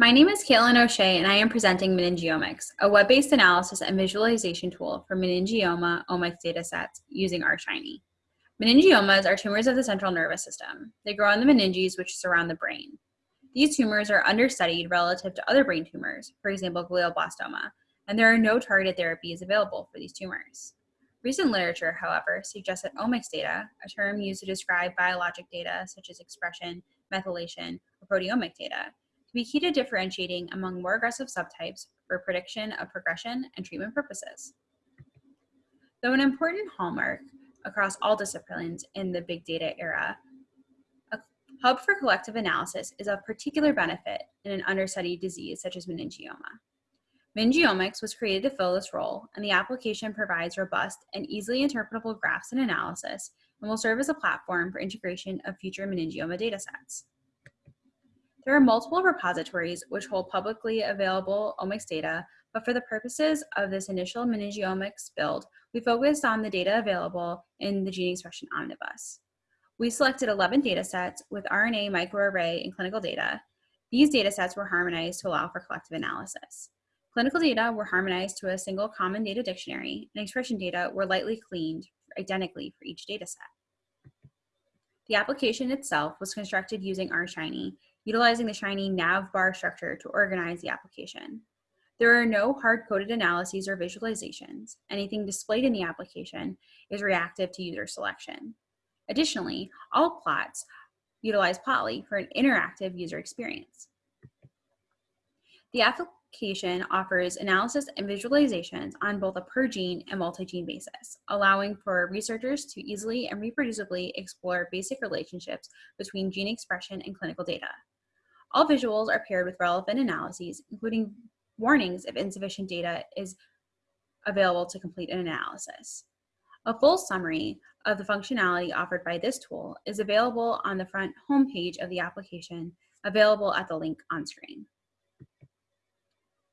My name is Caitlin O'Shea, and I am presenting Meningiomics, a web-based analysis and visualization tool for meningioma omics datasets using R-Shiny. Meningiomas are tumors of the central nervous system. They grow on the meninges which surround the brain. These tumors are understudied relative to other brain tumors, for example, glioblastoma, and there are no targeted therapies available for these tumors. Recent literature, however, suggests that omics data, a term used to describe biologic data such as expression, methylation, or proteomic data, be key to differentiating among more aggressive subtypes for prediction of progression and treatment purposes. Though an important hallmark across all disciplines in the big data era, a hub for collective analysis is of particular benefit in an understudied disease such as meningioma. Meningiomics was created to fill this role, and the application provides robust and easily interpretable graphs and analysis and will serve as a platform for integration of future meningioma datasets. There are multiple repositories which hold publicly available omics data, but for the purposes of this initial meningiomics build, we focused on the data available in the Gene Expression Omnibus. We selected 11 datasets with RNA microarray and clinical data. These datasets were harmonized to allow for collective analysis. Clinical data were harmonized to a single common data dictionary, and expression data were lightly cleaned identically for each dataset. The application itself was constructed using R-Shiny utilizing the Shiny nav bar structure to organize the application. There are no hard-coded analyses or visualizations. Anything displayed in the application is reactive to user selection. Additionally, all plots utilize Plotly for an interactive user experience. The application offers analysis and visualizations on both a per gene and multi-gene basis, allowing for researchers to easily and reproducibly explore basic relationships between gene expression and clinical data. All visuals are paired with relevant analyses, including warnings if insufficient data is available to complete an analysis. A full summary of the functionality offered by this tool is available on the front homepage of the application, available at the link on screen.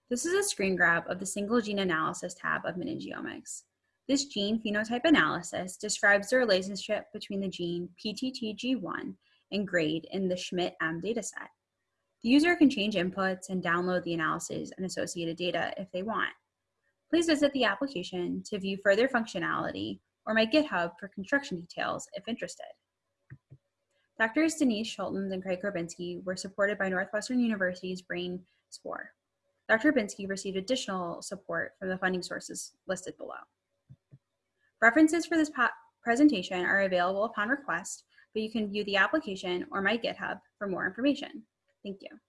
This is a screen grab of the single gene analysis tab of meningiomics. This gene phenotype analysis describes the relationship between the gene PTTG1 and grade in the Schmidt-M dataset. The user can change inputs and download the analysis and associated data if they want. Please visit the application to view further functionality or my GitHub for construction details if interested. Doctors Denise Scholtens and Craig Horbinski were supported by Northwestern University's Brain SPORE. Dr. Horbinski received additional support from the funding sources listed below. References for this presentation are available upon request, but you can view the application or my GitHub for more information. Thank you.